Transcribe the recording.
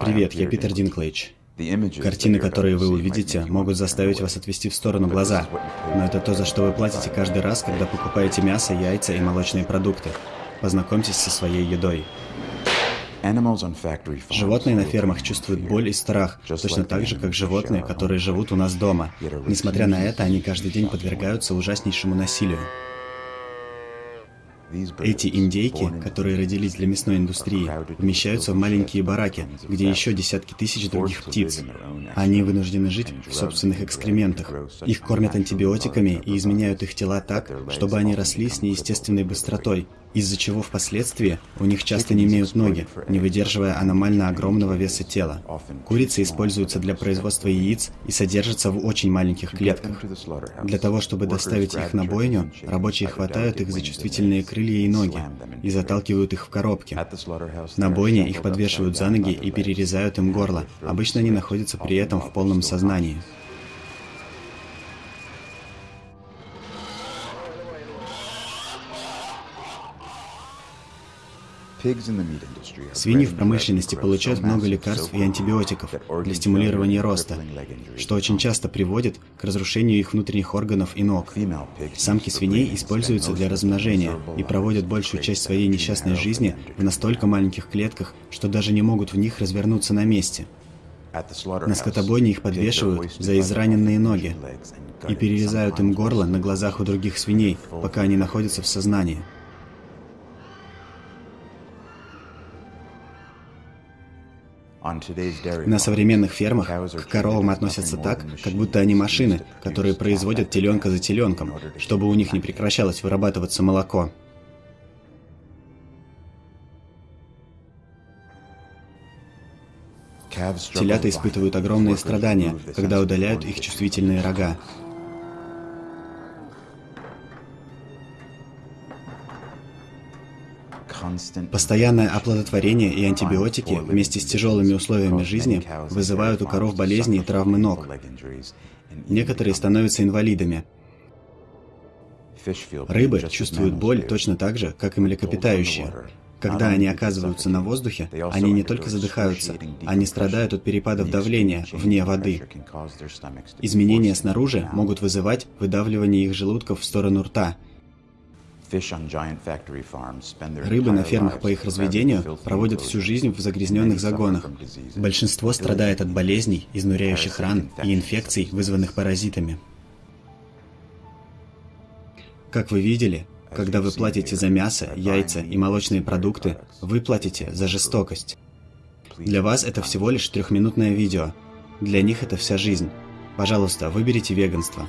Привет, я Питер Динклейдж. Картины, которые вы увидите, могут заставить вас отвести в сторону глаза. Но это то, за что вы платите каждый раз, когда покупаете мясо, яйца и молочные продукты. Познакомьтесь со своей едой. Животные на фермах чувствуют боль и страх, точно так же, как животные, которые живут у нас дома. Несмотря на это, они каждый день подвергаются ужаснейшему насилию. Эти индейки, которые родились для мясной индустрии, помещаются в маленькие бараки, где еще десятки тысяч других птиц. Они вынуждены жить в собственных экскрементах. Их кормят антибиотиками и изменяют их тела так, чтобы они росли с неестественной быстротой, из-за чего впоследствии у них часто не имеют ноги, не выдерживая аномально огромного веса тела. Курицы используются для производства яиц и содержатся в очень маленьких клетках. Для того, чтобы доставить их на бойню, рабочие хватают их за чувствительные крылья и ноги и заталкивают их в коробки. На бойне их подвешивают за ноги и перерезают им горло. Обычно они находятся при этом в полном сознании. Свиньи в промышленности получают много лекарств и антибиотиков для стимулирования роста, что очень часто приводит к разрушению их внутренних органов и ног. Самки свиней используются для размножения и проводят большую часть своей несчастной жизни в настолько маленьких клетках, что даже не могут в них развернуться на месте. На скотобойне их подвешивают за израненные ноги и перерезают им горло на глазах у других свиней, пока они находятся в сознании. На современных фермах к коровам относятся так, как будто они машины, которые производят теленка за теленком, чтобы у них не прекращалось вырабатываться молоко. Телята испытывают огромные страдания, когда удаляют их чувствительные рога. Постоянное оплодотворение и антибиотики вместе с тяжелыми условиями жизни вызывают у коров болезни и травмы ног. Некоторые становятся инвалидами. Рыбы чувствуют боль точно так же, как и млекопитающие. Когда они оказываются на воздухе, они не только задыхаются, они страдают от перепадов давления вне воды. Изменения снаружи могут вызывать выдавливание их желудков в сторону рта – Рыбы на фермах по их разведению проводят всю жизнь в загрязненных загонах. Большинство страдает от болезней, изнуряющих ран и инфекций, вызванных паразитами. Как вы видели, когда вы платите за мясо, яйца и молочные продукты, вы платите за жестокость. Для вас это всего лишь трехминутное видео. Для них это вся жизнь. Пожалуйста, выберите веганство.